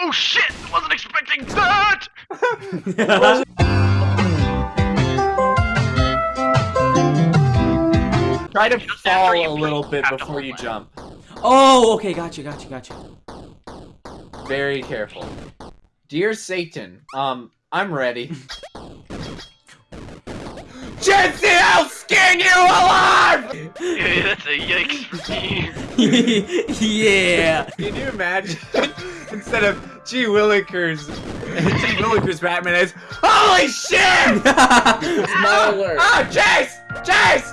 Oh shit! I Wasn't expecting that! Try to Just fall a little bit before you jump. oh, okay, gotcha, gotcha, gotcha. Very careful. Dear Satan, um, I'm ready. Jesse, I'll skin you alive! Yeah, that's a yikes for me. yeah. Can you imagine? Instead of G. Willikers, G. Willikers Batman is Holy shit! Smiler. Ah, Chase! Chase!